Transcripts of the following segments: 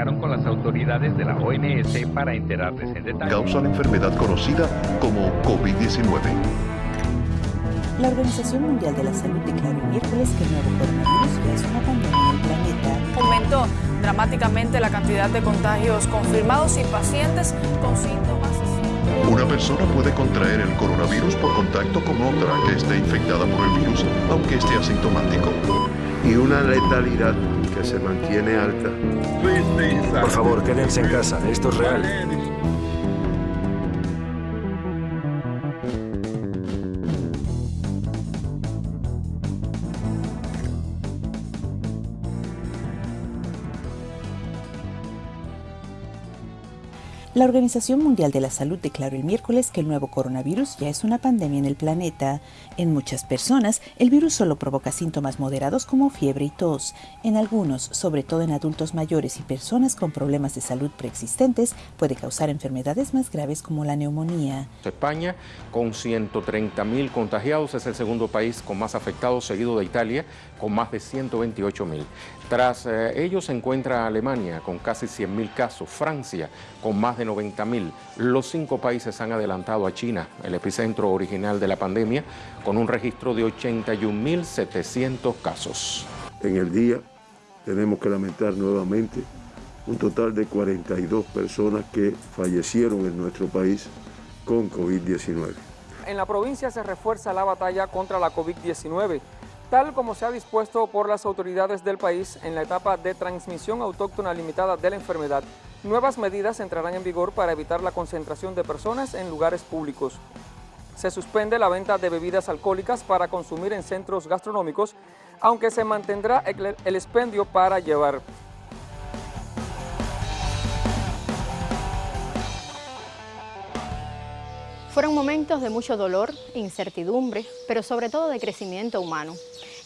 comunicaron con las autoridades de la OMS para enterarles en detalle. Causa la enfermedad conocida como COVID-19. La Organización Mundial de la Salud declaró el miércoles que el nuevo coronavirus ya es una pandemia en el planeta. Aumentó dramáticamente la cantidad de contagios confirmados y pacientes con síntomas. Una persona puede contraer el coronavirus por contacto con otra que esté infectada por el virus, aunque esté asintomático. Y una letalidad se mantiene alta. Por favor, quédense en casa, esto es real. La Organización Mundial de la Salud declaró el miércoles que el nuevo coronavirus ya es una pandemia en el planeta. En muchas personas, el virus solo provoca síntomas moderados como fiebre y tos. En algunos, sobre todo en adultos mayores y personas con problemas de salud preexistentes, puede causar enfermedades más graves como la neumonía. España, con 130 mil contagiados, es el segundo país con más afectados, seguido de Italia, con más de 128 mil. Tras eh, ellos se encuentra Alemania, con casi 100 mil casos, Francia, con más de 90 mil. Los cinco países han adelantado a China, el epicentro original de la pandemia, con un registro de 81.700 casos. En el día tenemos que lamentar nuevamente un total de 42 personas que fallecieron en nuestro país con COVID-19. En la provincia se refuerza la batalla contra la COVID-19 tal como se ha dispuesto por las autoridades del país en la etapa de transmisión autóctona limitada de la enfermedad. Nuevas medidas entrarán en vigor para evitar la concentración de personas en lugares públicos. Se suspende la venta de bebidas alcohólicas para consumir en centros gastronómicos, aunque se mantendrá el expendio para llevar. Fueron momentos de mucho dolor, incertidumbre, pero sobre todo de crecimiento humano.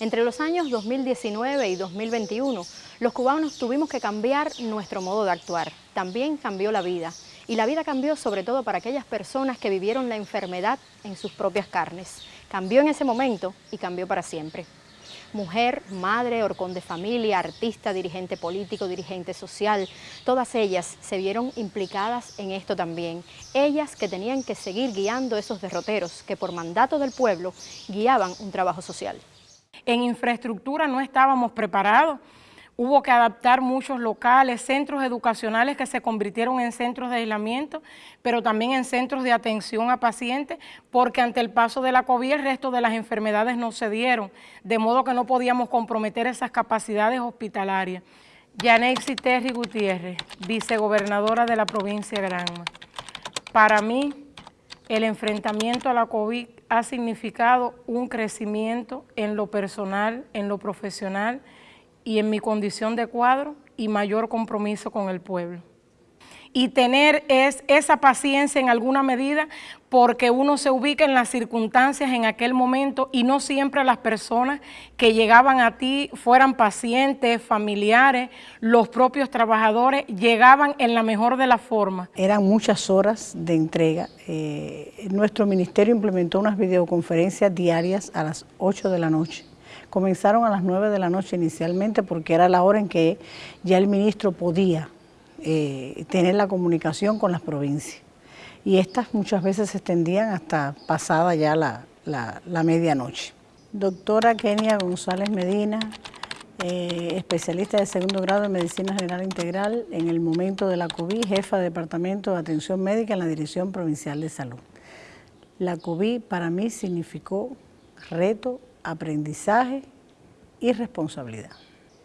Entre los años 2019 y 2021, los cubanos tuvimos que cambiar nuestro modo de actuar. También cambió la vida. Y la vida cambió sobre todo para aquellas personas que vivieron la enfermedad en sus propias carnes. Cambió en ese momento y cambió para siempre. Mujer, madre, horcón de familia, artista, dirigente político, dirigente social, todas ellas se vieron implicadas en esto también. Ellas que tenían que seguir guiando esos derroteros que por mandato del pueblo guiaban un trabajo social. En infraestructura no estábamos preparados. Hubo que adaptar muchos locales, centros educacionales que se convirtieron en centros de aislamiento, pero también en centros de atención a pacientes, porque ante el paso de la COVID el resto de las enfermedades no se dieron, de modo que no podíamos comprometer esas capacidades hospitalarias. Yanexi Terry Gutiérrez, vicegobernadora de la provincia de Granma. Para mí, el enfrentamiento a la COVID ha significado un crecimiento en lo personal, en lo profesional y en mi condición de cuadro y mayor compromiso con el pueblo. Y tener es, esa paciencia en alguna medida porque uno se ubica en las circunstancias en aquel momento y no siempre las personas que llegaban a ti fueran pacientes, familiares, los propios trabajadores, llegaban en la mejor de las formas. Eran muchas horas de entrega. Eh, nuestro ministerio implementó unas videoconferencias diarias a las 8 de la noche comenzaron a las 9 de la noche inicialmente porque era la hora en que ya el ministro podía eh, tener la comunicación con las provincias. Y estas muchas veces se extendían hasta pasada ya la, medianoche. Doctora Kenia González Medina, eh, especialista de segundo grado en Medicina General Integral en el momento de la COVID, jefa de Departamento de Atención Médica en la Dirección Provincial de Salud. La COVID para mí significó reto, aprendizaje y responsabilidad.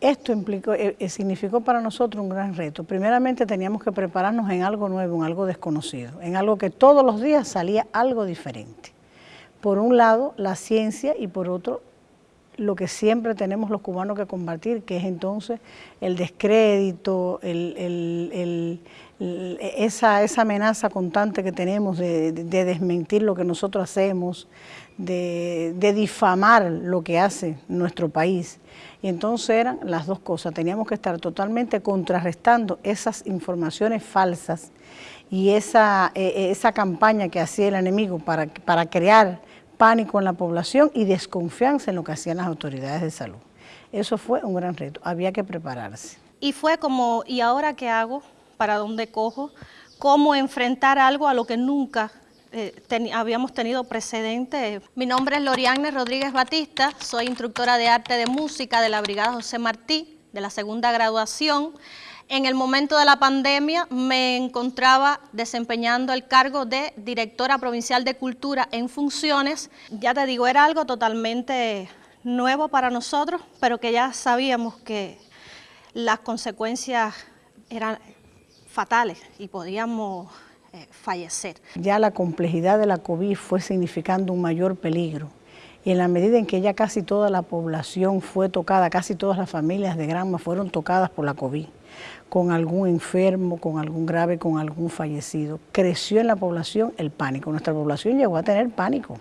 Esto implicó, eh, eh, significó para nosotros un gran reto. Primeramente teníamos que prepararnos en algo nuevo, en algo desconocido, en algo que todos los días salía algo diferente. Por un lado, la ciencia y por otro, lo que siempre tenemos los cubanos que combatir, que es entonces el descrédito, esa, amenaza constante que tenemos de, desmentir lo que nosotros hacemos, de, de, difamar lo que hace nuestro país. Y entonces eran las dos cosas, teníamos que estar totalmente contrarrestando esas informaciones falsas y esa, e, e, esa campaña que hacía el enemigo para, para crear pánico en la población y desconfianza en lo que hacían las autoridades de salud. Eso fue un gran reto, había que prepararse. y fue como, ¿y ahora qué hago? ¿Para dónde cojo? ¿Cómo enfrentar algo a lo que nunca eh, habíamos tenido precedente. Mi nombre es Loriane Rodríguez Batista, soy instructora de arte de música de la Brigada José Martí, de la segunda graduación. En el momento de la pandemia me encontraba desempeñando el cargo de directora provincial de cultura en funciones. Ya te digo, era algo totalmente nuevo para nosotros, pero que ya sabíamos que las consecuencias eran fatales y podíamos eh, fallecer. Ya la complejidad de la COVID fue significando un mayor peligro y en la medida en que ya casi toda la población fue tocada, casi todas las familias de Granma fueron tocadas por la COVID, con algún enfermo, con algún grave, con algún fallecido, creció en la población el pánico, nuestra población llegó a tener pánico.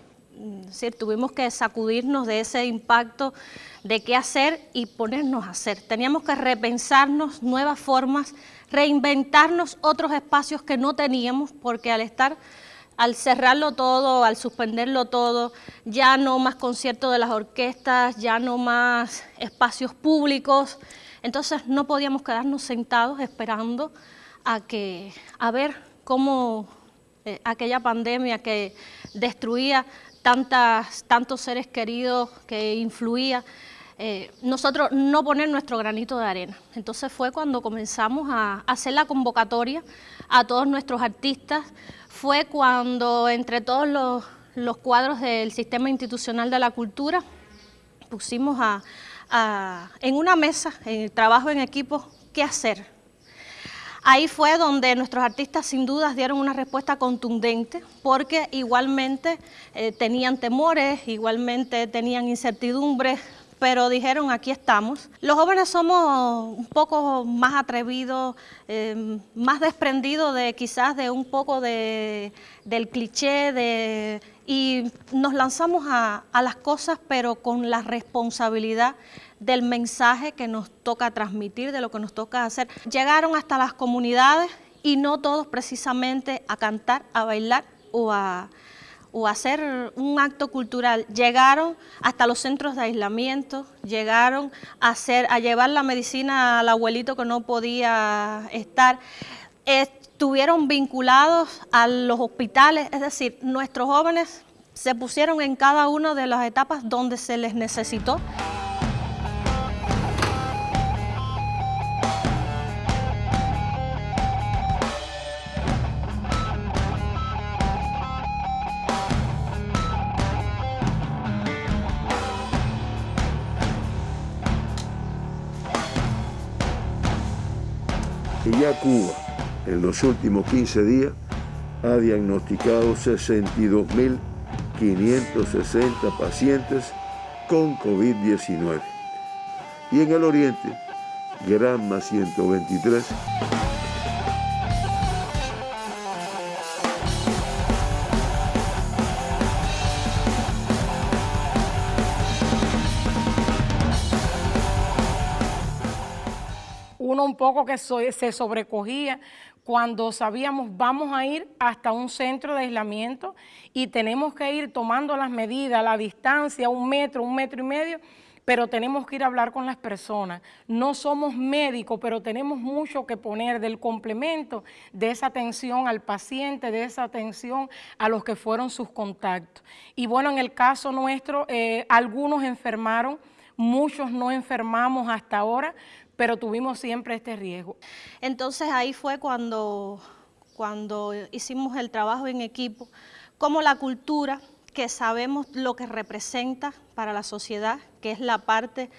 Sí, tuvimos que sacudirnos de ese impacto de qué hacer y ponernos a hacer. Teníamos que repensarnos nuevas formas reinventarnos otros espacios que no teníamos, porque al estar, al cerrarlo todo, al suspenderlo todo, ya no más conciertos de las orquestas, ya no más espacios públicos, entonces no podíamos quedarnos sentados esperando a, que, a ver cómo eh, aquella pandemia que destruía tantas, tantos seres queridos, que influía, eh, nosotros no poner nuestro granito de arena. Entonces fue cuando comenzamos a hacer la convocatoria a todos nuestros artistas, fue cuando entre todos los, cuadros del sistema institucional de la cultura pusimos a, en una mesa, en el trabajo en equipo, qué hacer. Ahí fue donde nuestros artistas sin dudas dieron una respuesta contundente porque igualmente eh, tenían temores, igualmente tenían incertidumbres pero dijeron aquí estamos. Los jóvenes somos un poco más atrevidos, em, más desprendidos de quizás de un poco de, del cliché de, y nos lanzamos a, a las cosas pero con la responsabilidad del mensaje que nos toca transmitir, de lo que nos toca hacer. Llegaron hasta las comunidades y no todos precisamente a cantar, a bailar o a hacer un acto cultural, llegaron hasta los centros de aislamiento, llegaron a, hacer, a llevar la medicina al abuelito que no podía estar, estuvieron vinculados a los hospitales, es decir, nuestros jóvenes se pusieron en cada una de las etapas donde se les necesitó. Ya Cuba en los últimos 15 días ha diagnosticado 62.560 pacientes con COVID-19. Y en el oriente, Granma 123 un poco que se sobrecogía cuando sabíamos vamos a ir hasta un centro de aislamiento y tenemos que ir tomando las medidas, la distancia, un metro, un metro y medio, pero tenemos que ir a hablar con las personas. No somos médicos, pero tenemos mucho que poner del complemento de esa atención al paciente, de esa atención a los que fueron sus contactos. Y bueno, en el caso nuestro, eh, algunos enfermaron, muchos no enfermamos hasta ahora, pero tuvimos siempre este riesgo. Entonces ahí fue cuando, cuando hicimos el trabajo en equipo, como la cultura, que sabemos lo que representa para la sociedad, que es la parte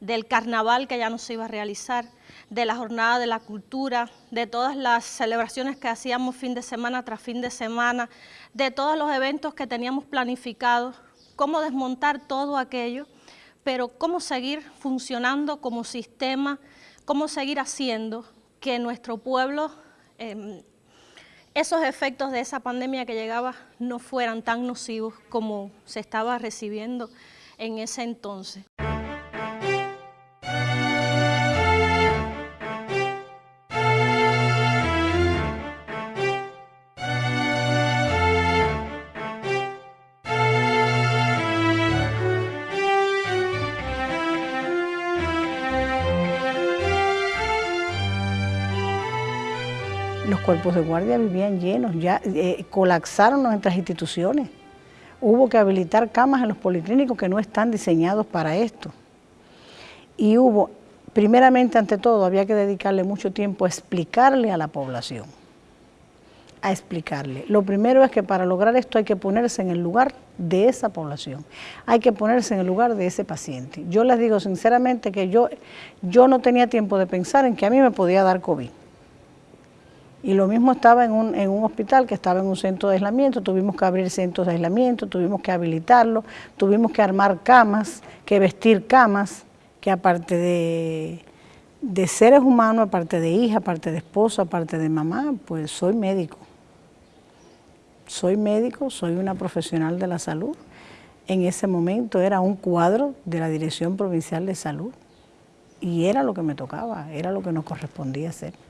del carnaval que ya no se iba a realizar, de la jornada de la cultura, de todas las celebraciones que hacíamos fin de semana tras fin de semana, de todos los eventos que teníamos planificados, cómo desmontar todo aquello pero cómo seguir funcionando como sistema, cómo seguir haciendo que nuestro pueblo, em, esos efectos de esa pandemia que llegaba no fueran tan nocivos como se estaba recibiendo en ese entonces. Los cuerpos de guardia vivían llenos, ya eh, colapsaron nuestras instituciones. Hubo que habilitar camas en los policlínicos que no están diseñados para esto. Y hubo, primeramente ante todo, había que dedicarle mucho tiempo a explicarle a la población, a explicarle. Lo primero es que para lograr esto hay que ponerse en el lugar de esa población, hay que ponerse en el lugar de ese paciente. Yo les digo sinceramente que yo, yo no tenía tiempo de pensar en que a mí me podía dar COVID. Y lo mismo estaba en un, hospital que estaba en un centro de aislamiento, tuvimos que abrir centros de aislamiento, tuvimos que habilitarlo, tuvimos que armar camas, que vestir camas, que aparte de, seres humanos, aparte de hija, aparte de esposa, aparte de mamá, pues soy médico. Soy médico, soy una profesional de la salud. En ese momento era un cuadro de la Dirección Provincial de Salud y era lo que me tocaba, era lo que nos correspondía hacer.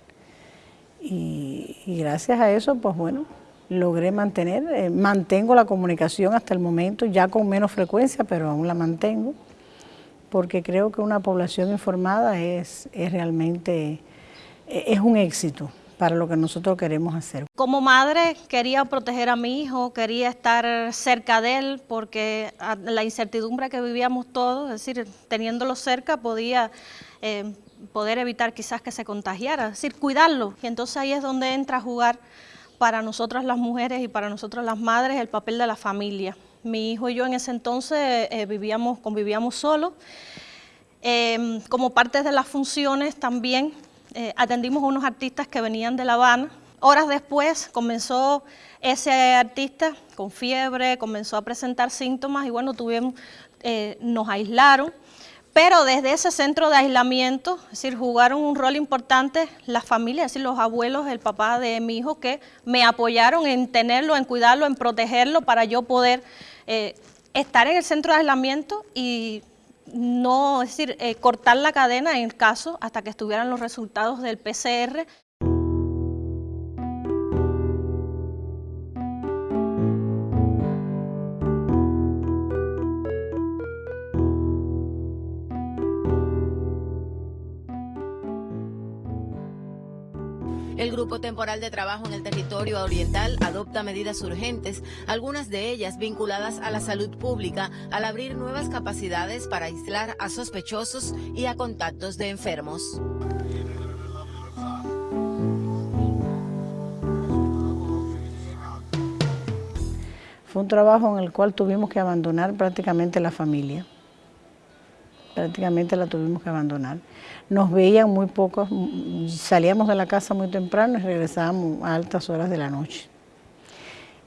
Y, gracias a eso, pues bueno, logré mantener, eh, mantengo la comunicación hasta el momento, ya con menos frecuencia, pero aún la mantengo, porque creo que una población informada es, es realmente, e, es un éxito para lo que nosotros queremos hacer. Como madre quería proteger a mi hijo, quería estar cerca de él porque la incertidumbre que vivíamos todos, es decir, teniéndolo cerca podía eh, poder evitar quizás que se contagiara, es decir, cuidarlo. Y entonces ahí es donde entra a jugar para nosotras las mujeres y para nosotras las madres el papel de la familia. Mi hijo y yo en ese entonces eh, vivíamos, convivíamos solos. Em, como parte de las funciones también eh, atendimos a unos artistas que venían de La Habana. Horas después comenzó ese artista con fiebre, comenzó a presentar síntomas y bueno, tuvimos, eh, nos aislaron pero desde ese centro de aislamiento, es decir, jugaron un rol importante las familias, es decir, los abuelos, el papá de mi hijo, que me apoyaron en tenerlo, en cuidarlo, en protegerlo para yo poder eh, estar en el centro de aislamiento y no, es decir, eh, cortar la cadena en el caso hasta que estuvieran los resultados del PCR. El Grupo Temporal de Trabajo en el Territorio Oriental adopta medidas urgentes, algunas de ellas vinculadas a la salud pública, al abrir nuevas capacidades para aislar a sospechosos y a contactos de enfermos. Fue un trabajo en el cual tuvimos que abandonar prácticamente la familia prácticamente la tuvimos que abandonar. Nos veían muy pocos, salíamos de la casa muy temprano y regresábamos a altas horas de la noche.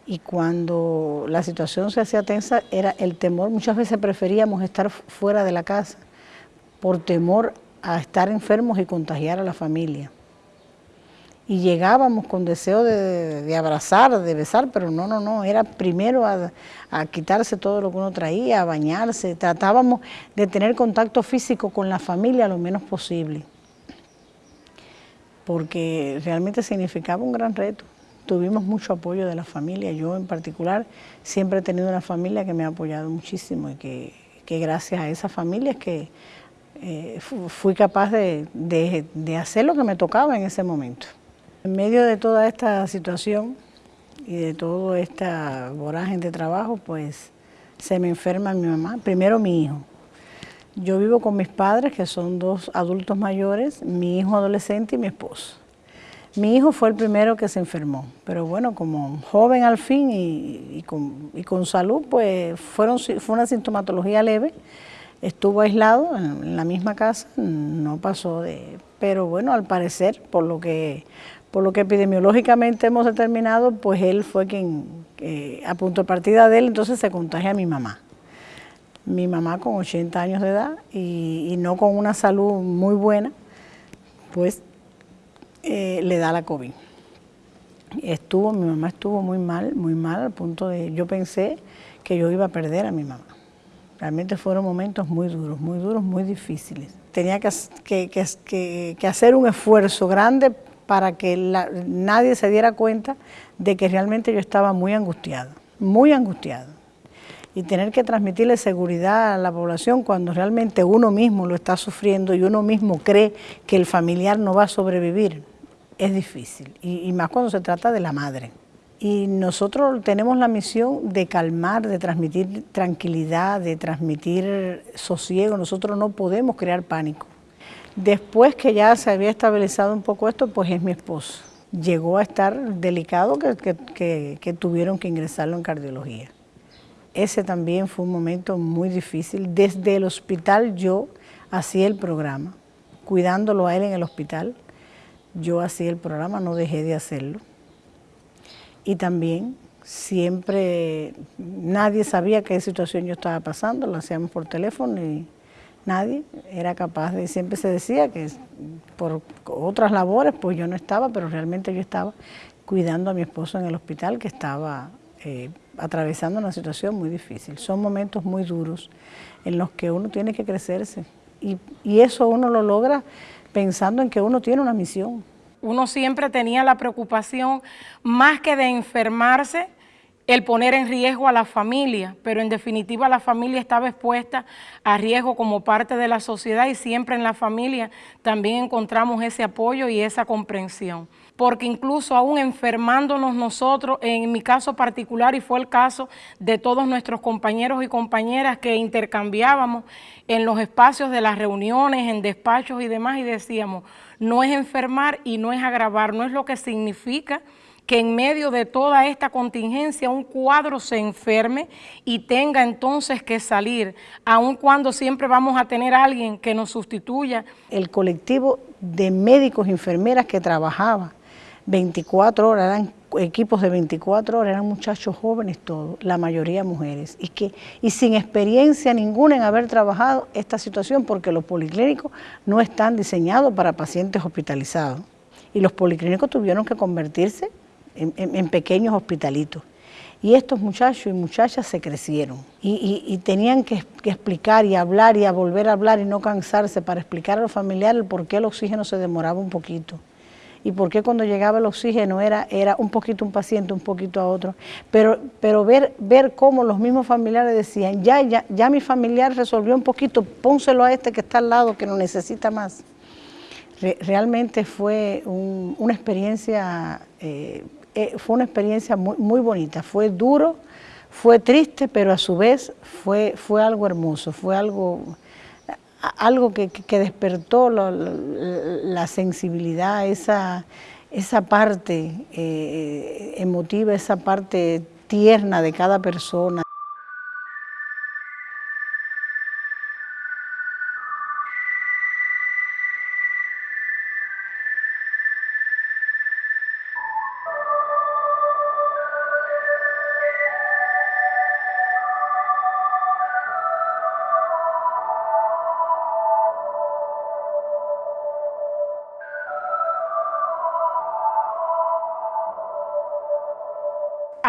Y cuando la situación se hacía tensa, era el temor, muchas veces preferíamos estar fuera de la casa por temor a estar enfermos y contagiar a la familia y llegábamos con deseo de, abrazar, de besar, pero no, no, no, era primero a, quitarse todo lo que uno traía, a bañarse, tratábamos de tener contacto físico con la familia lo menos posible, porque realmente significaba un gran reto. Tuvimos mucho apoyo de la familia, yo en particular siempre he tenido una familia que me ha apoyado muchísimo y que, gracias a esa familia es que eh, fui capaz de hacer lo que me tocaba en ese momento. En medio de toda esta situación y de toda esta voraje de trabajo, pues se me enferma mi mamá, primero mi hijo. Yo vivo con mis padres, que son dos adultos mayores, mi hijo adolescente y mi esposo. Mi hijo fue el primero que se enfermó, pero bueno, como joven al fin y, con, salud, pues fueron, fue una sintomatología leve, estuvo aislado en la misma casa, no pasó de... Pero bueno, al parecer, por lo que por lo que epidemiológicamente hemos determinado, pues él fue quien, a punto de partida de él, entonces se contagia a mi mamá. Mi mamá con 80 años de edad y, no con una salud muy buena, pues eh, le da la COVID. Estuvo, mi mamá estuvo muy mal, muy mal, al punto de, yo pensé que yo iba a perder a mi mamá. Realmente fueron momentos muy duros, muy duros, muy difíciles. Tenía que, hacer un esfuerzo grande para que nadie se diera cuenta de que realmente yo estaba muy angustiado, muy angustiado. Y tener que transmitirle seguridad a la población cuando realmente uno mismo lo está sufriendo y uno mismo cree que el familiar no va a sobrevivir, es difícil, y, más cuando se trata de la madre. Y nosotros tenemos la misión de calmar, de transmitir tranquilidad, de transmitir sosiego. Nosotros no podemos crear pánico. Después que ya se había estabilizado un poco esto, pues es mi esposo. Llegó a estar delicado que, que tuvieron que ingresarlo en cardiología. Ese también fue un momento muy difícil. Desde el hospital yo hacía el programa, cuidándolo a él en el hospital. Yo hacía el programa, no dejé de hacerlo. Y también siempre, nadie sabía qué situación yo estaba pasando, lo hacíamos por teléfono y nadie era capaz de, siempre se decía que por otras labores pues yo no estaba, pero realmente yo estaba cuidando a mi esposo en el hospital que estaba eh, atravesando una situación muy difícil. Son momentos muy duros en los que uno tiene que crecerse y, y eso uno lo logra pensando en que uno tiene una misión. Uno siempre tenía la preocupación, más que de enfermarse, el poner en riesgo a la familia, pero en definitiva la familia estaba expuesta a riesgo como parte de la sociedad y siempre en la familia también encontramos ese apoyo y esa comprensión porque incluso aún enfermándonos nosotros, en mi caso particular y fue el caso de todos nuestros compañeros y compañeras que intercambiábamos en los espacios de las reuniones, en despachos y demás y decíamos, no es enfermar y no es agravar, no es lo que significa que en medio de toda esta contingencia un cuadro se enferme y tenga entonces que salir, aun cuando siempre vamos a tener alguien que nos sustituya. El colectivo de médicos y enfermeras que trabajaba 24 horas, eran equipos de 24 horas, eran muchachos jóvenes todos, la mayoría mujeres, y, que, y sin experiencia ninguna en haber trabajado esta situación, porque los policlínicos no están diseñados para pacientes hospitalizados, y los policlínicos tuvieron que convertirse en, pequeños hospitalitos. Y estos muchachos y muchachas se crecieron. Y, tenían que, explicar y hablar y volver a hablar y no cansarse para explicar a los familiares por qué el oxígeno se demoraba un poquito y por qué cuando llegaba el oxígeno era, era un poquito un paciente, un poquito a otro. Pero, pero ver, ver cómo los mismos familiares decían, ya, ya, ya mi familiar resolvió un poquito, pónselo a este que está al lado, que lo necesita más. realmente fue una experiencia, eh, eh, fue una experiencia muy, muy bonita, fue duro, fue triste, pero a su vez fue, fue algo hermoso, fue algo algo que, despertó la, sensibilidad, esa, esa parte eh, emotiva, esa parte tierna de cada persona.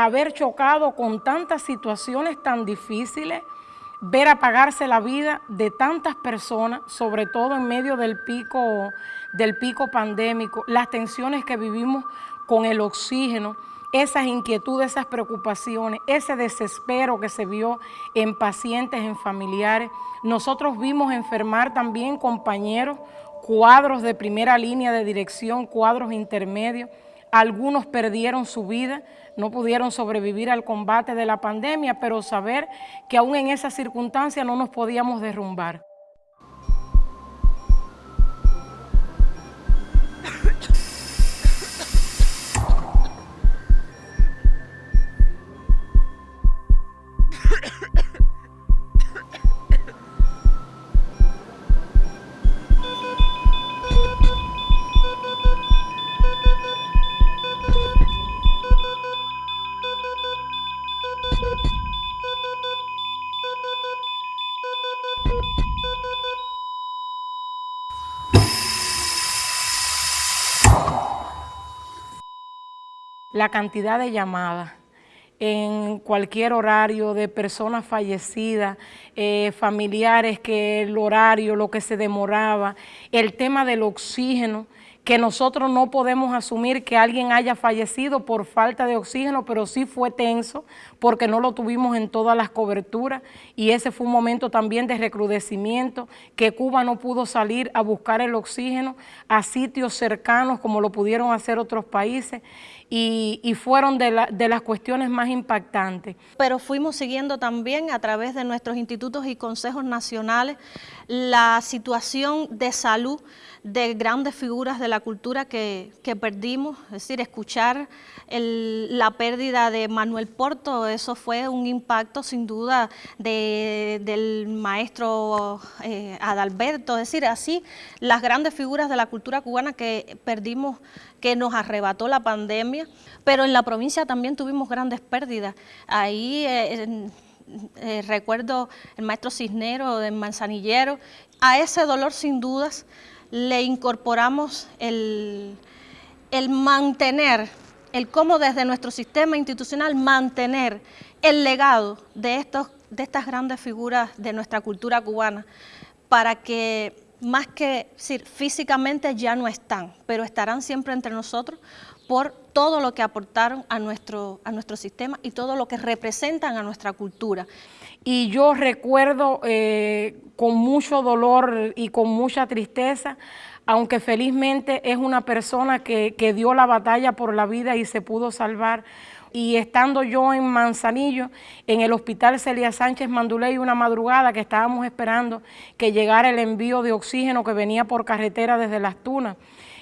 Haber chocado con tantas situaciones tan difíciles, ver apagarse la vida de tantas personas, sobre todo en medio del pico, del pico pandémico, las tensiones que vivimos con el oxígeno, esas inquietudes, esas preocupaciones, ese desespero que se vio en pacientes, en familiares. Nosotros vimos enfermar también compañeros, cuadros de primera línea de dirección, cuadros intermedios, algunos perdieron su vida, no pudieron sobrevivir al combate de la pandemia, pero saber que aún en esa circunstancia no nos podíamos derrumbar. La cantidad de llamadas en cualquier horario de personas fallecidas, eh, familiares que el horario, lo que se demoraba, el tema del oxígeno, que nosotros no podemos asumir que alguien haya fallecido por falta de oxígeno, pero sí fue tenso porque no lo tuvimos en todas las coberturas. Y ese fue un momento también de recrudecimiento, que Cuba no pudo salir a buscar el oxígeno a sitios cercanos como lo pudieron hacer otros países y, fueron de, de las cuestiones más impactantes. Pero fuimos siguiendo también a través de nuestros institutos y consejos nacionales la situación de salud de grandes figuras de la cultura que, perdimos, es decir, escuchar la pérdida de Manuel Porto, eso fue un impacto sin duda del maestro eh, Adalberto, es decir, así las grandes figuras de la cultura cubana que perdimos, que nos arrebató la pandemia, pero en la provincia también tuvimos grandes pérdidas. Ahí eh, eh, recuerdo el maestro Cisnero de Manzanillero, a ese dolor sin dudas le incorporamos el, mantener, el cómo desde nuestro sistema institucional mantener el legado de, estos, de estas grandes figuras de nuestra cultura cubana para que más que decir, físicamente ya no están, pero estarán siempre entre nosotros por todo lo que aportaron a nuestro, a nuestro sistema y todo lo que representan a nuestra cultura. Y yo recuerdo eh, con mucho dolor y con mucha tristeza, aunque felizmente es una persona que, que dio la batalla por la vida y se pudo salvar, y estando yo en Manzanillo, en el hospital Celia Sánchez Manduley, una madrugada que estábamos esperando que llegara el envío de oxígeno que venía por carretera desde Las Tunas,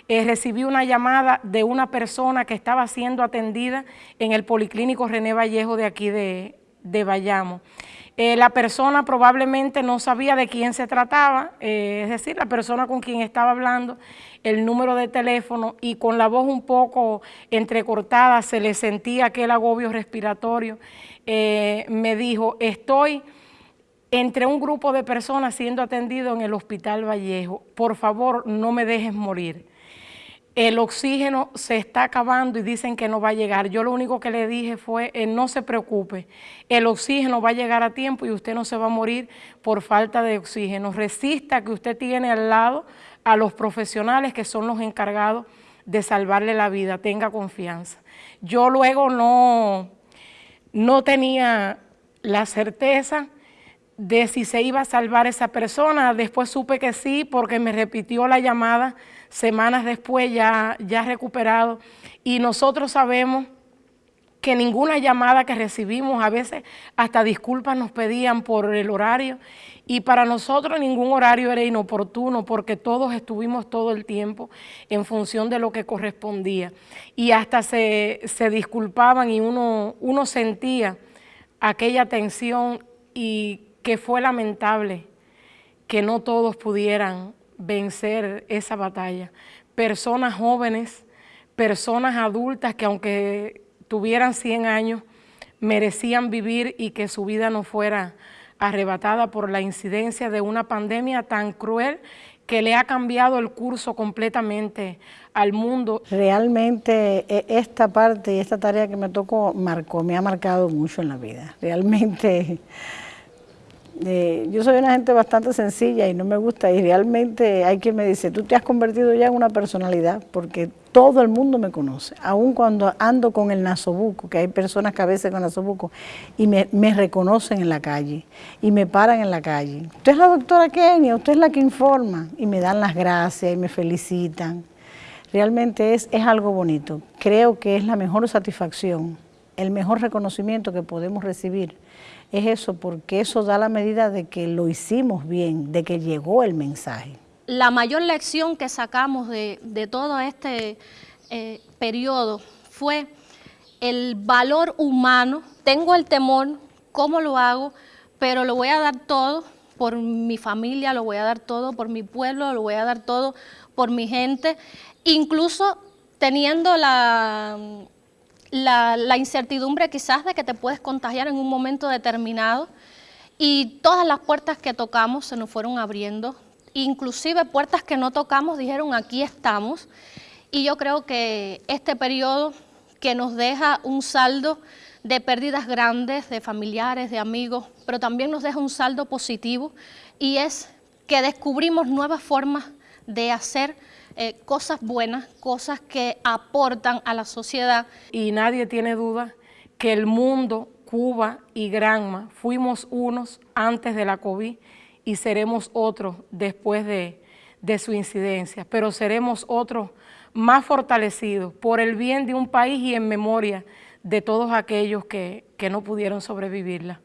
eh, recibí una llamada de una persona que estaba siendo atendida en el Policlínico René Vallejo de aquí de, de Bayamo. Eh, la persona probablemente no sabía de quién se trataba, eh, es decir, la persona con quien estaba hablando, el número de teléfono y con la voz un poco entrecortada se le sentía aquel agobio respiratorio. me dijo, estoy entre un grupo de personas siendo atendido en el Hospital Vallejo, por favor no me dejes morir el oxígeno se está acabando y dicen que no va a llegar. Yo lo único que le dije fue, eh, no se preocupe, el oxígeno va a llegar a tiempo y usted no se va a morir por falta de oxígeno. Resista que usted tiene al lado a los profesionales que son los encargados de salvarle la vida, tenga confianza. Yo luego no, no tenía la certeza de si se iba a salvar esa persona, después supe que sí porque me repitió la llamada semanas después ya, ya recuperado. Y nosotros sabemos que ninguna llamada que recibimos, a veces hasta disculpas nos pedían por el horario, y para nosotros ningún horario era inoportuno porque todos estuvimos todo el tiempo en función de lo que correspondía. Y hasta se, se disculpaban y uno, uno sentía aquella tensión y que fue lamentable que no todos pudieran vencer esa batalla. Personas jóvenes, personas adultas que aunque tuvieran 100 años, merecían vivir y que su vida no fuera arrebatada por la incidencia de una pandemia tan cruel que le ha cambiado el curso completamente al mundo. Realmente e, esta parte y esta tarea que me tocó marcó, me ha marcado mucho en la vida. Realmente eh, yo soy una gente bastante sencilla y no me gusta y realmente hay quien me dice, tú te has convertido ya en una personalidad porque todo el mundo me conoce, aun cuando ando con el nasobuco, que hay personas que a veces con nasobuco y me, reconocen en la calle y me paran en la calle. Usted es la doctora Kenia, usted es la que informa y me dan las gracias y me felicitan. Realmente es, es algo bonito. Creo que es la mejor satisfacción, el mejor reconocimiento que podemos recibir es eso, porque eso da la medida de que lo hicimos bien, de que llegó el mensaje. La mayor lección que sacamos de, todo este eh, periodo fue el valor humano. Tengo el temor, ¿cómo lo hago? Pero lo voy a dar todo por mi familia, lo voy a dar todo por mi pueblo, lo voy a dar todo por mi gente, incluso teniendo la incertidumbre quizás de que te puedes contagiar en un momento determinado. Y todas las puertas que tocamos se nos fueron abriendo, inclusive puertas que no tocamos dijeron aquí estamos y yo creo que este periodo que nos deja un saldo de pérdidas grandes, de familiares, de amigos, pero también nos deja un saldo positivo y es que descubrimos nuevas formas de hacer eh, cosas buenas, cosas que aportan a la sociedad. Y nadie tiene duda que el mundo, Cuba y Granma, fuimos unos antes de la COVID y seremos otros después de, de su incidencia, pero seremos otros más fortalecidos por el bien de un país y en memoria de todos aquellos que, que no pudieron sobrevivirla.